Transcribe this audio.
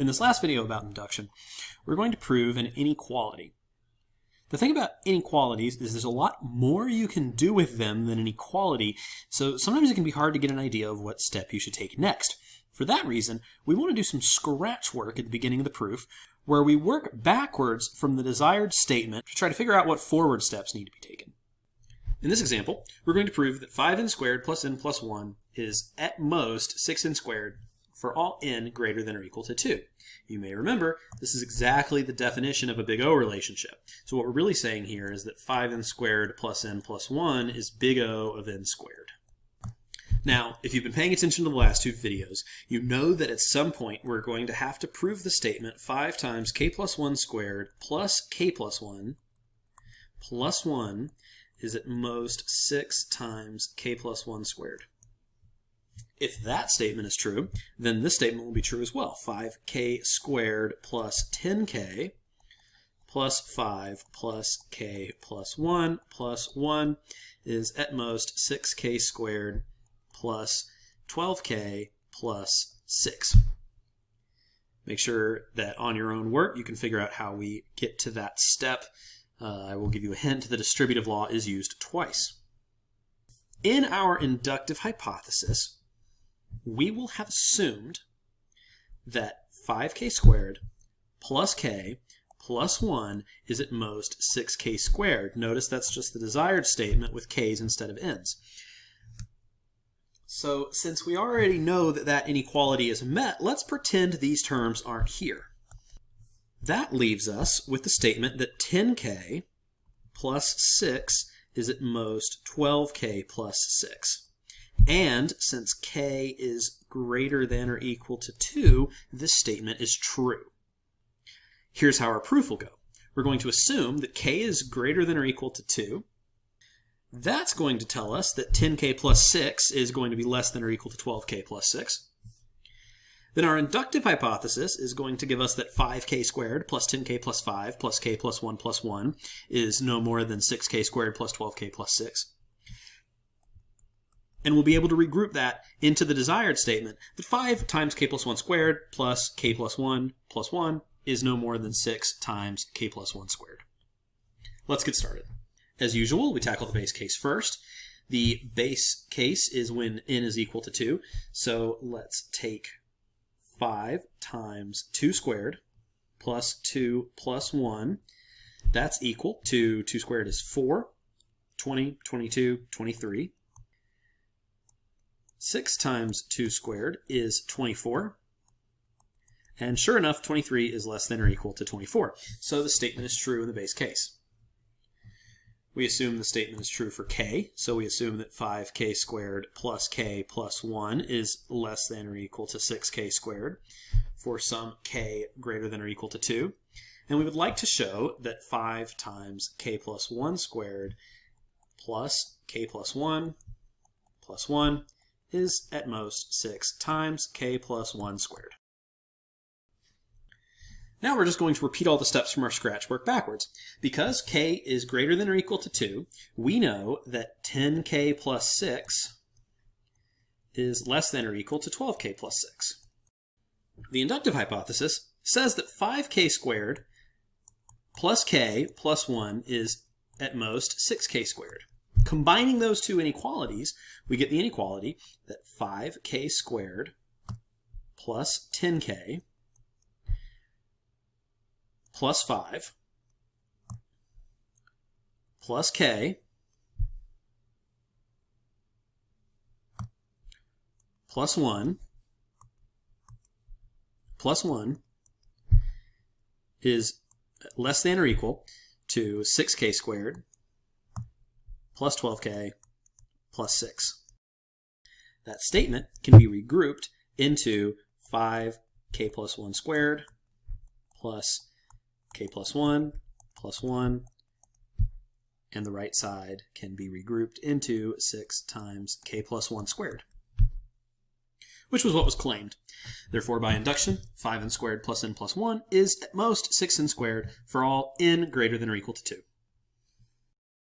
In this last video about induction, we're going to prove an inequality. The thing about inequalities is there's a lot more you can do with them than an equality, so sometimes it can be hard to get an idea of what step you should take next. For that reason, we want to do some scratch work at the beginning of the proof, where we work backwards from the desired statement to try to figure out what forward steps need to be taken. In this example, we're going to prove that 5n squared plus n plus 1 is at most 6n squared for all n greater than or equal to 2. You may remember this is exactly the definition of a big O relationship. So what we're really saying here is that 5n squared plus n plus 1 is big O of n squared. Now, if you've been paying attention to the last two videos, you know that at some point we're going to have to prove the statement 5 times k plus 1 squared plus k plus 1 plus 1 is at most 6 times k plus 1 squared. If that statement is true, then this statement will be true as well. 5k squared plus 10k plus 5 plus k plus 1 plus 1 is at most 6k squared plus 12k plus 6. Make sure that on your own work you can figure out how we get to that step. Uh, I will give you a hint, the distributive law is used twice. In our inductive hypothesis, we will have assumed that 5k squared plus k plus 1 is at most 6k squared. Notice that's just the desired statement with k's instead of n's. So since we already know that that inequality is met, let's pretend these terms aren't here. That leaves us with the statement that 10k plus 6 is at most 12k plus 6. And since k is greater than or equal to 2, this statement is true. Here's how our proof will go. We're going to assume that k is greater than or equal to 2. That's going to tell us that 10k plus 6 is going to be less than or equal to 12k plus 6. Then our inductive hypothesis is going to give us that 5k squared plus 10k plus 5 plus k plus 1 plus 1 is no more than 6k squared plus 12k plus 6 and we'll be able to regroup that into the desired statement that 5 times k plus 1 squared plus k plus 1 plus 1 is no more than 6 times k plus 1 squared. Let's get started. As usual, we tackle the base case first. The base case is when n is equal to 2, so let's take 5 times 2 squared plus 2 plus 1. That's equal to 2 squared is 4, 20, 22, 23. 6 times 2 squared is 24. And sure enough, 23 is less than or equal to 24. So the statement is true in the base case. We assume the statement is true for k, so we assume that 5k squared plus k plus 1 is less than or equal to 6k squared for some k greater than or equal to 2. And we would like to show that 5 times k plus 1 squared plus k plus 1 plus 1 is at most 6 times k plus 1 squared. Now we're just going to repeat all the steps from our scratch work backwards. Because k is greater than or equal to 2, we know that 10k plus 6 is less than or equal to 12k plus 6. The inductive hypothesis says that 5k squared plus k plus 1 is at most 6k squared. Combining those two inequalities, we get the inequality that 5k squared plus 10k plus 5 plus k plus 1 plus 1 is less than or equal to 6k squared plus 12k plus 6. That statement can be regrouped into 5k plus 1 squared plus k plus 1 plus 1 and the right side can be regrouped into 6 times k plus 1 squared, which was what was claimed. Therefore, by induction, 5n squared plus n plus 1 is at most 6n squared for all n greater than or equal to 2.